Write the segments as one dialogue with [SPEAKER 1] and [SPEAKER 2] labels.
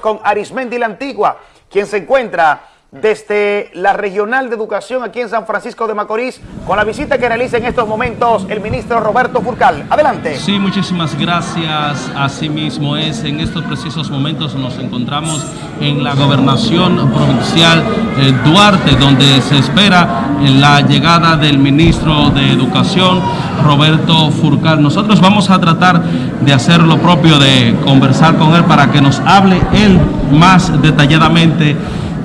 [SPEAKER 1] con Arismendi la Antigua, quien se encuentra desde la Regional de Educación aquí en San Francisco de Macorís, con la visita que realiza en estos momentos el ministro Roberto Furcal. Adelante.
[SPEAKER 2] Sí, muchísimas gracias. Asimismo es, en estos precisos momentos nos encontramos en la gobernación provincial eh, Duarte, donde se espera la llegada del ministro de Educación, Roberto Furcal. Nosotros vamos a tratar de hacer lo propio, de conversar con él para que nos hable él más detalladamente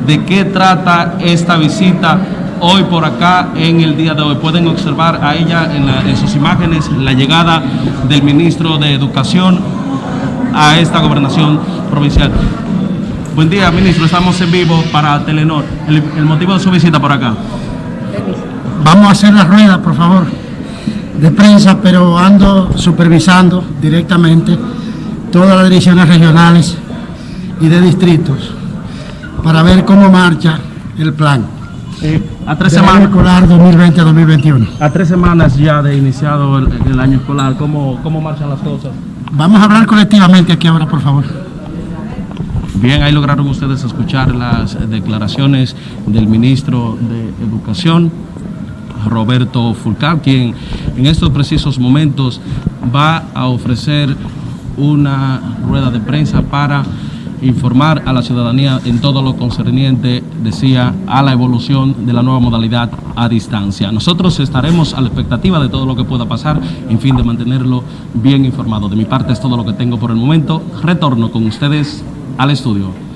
[SPEAKER 2] de qué trata esta visita hoy por acá en el día de hoy. Pueden observar a ella en, sus imágenes la llegada del ministro de Educación a esta gobernación provincial. Buen día, ministro. Estamos en vivo para Telenor. El, el, motivo de su visita por acá.
[SPEAKER 3] Vamos a hacer la rueda, por favor, de prensa, pero ando supervisando directamente todas las direcciones regionales y de distritos para ver cómo marcha el plan.
[SPEAKER 2] a tres semanas.
[SPEAKER 3] escolar 2020-2021.
[SPEAKER 2] A tres semanas ya de iniciado el, año escolar, ¿cómo, ¿cómo marchan las cosas?
[SPEAKER 3] Vamos a hablar colectivamente aquí ahora, por favor.
[SPEAKER 2] Bien, ahí lograron ustedes escuchar las declaraciones del ministro de Educación, Roberto Fulcal, quien en estos precisos momentos va a ofrecer una rueda de prensa para informar a la ciudadanía en todo lo concerniente, decía, a la evolución de la nueva modalidad a distancia. Nosotros estaremos a la expectativa de todo lo que pueda pasar, en fin, de mantenerlo bien informado. De mi parte es todo lo que tengo por el momento. Retorno con ustedes al estudio.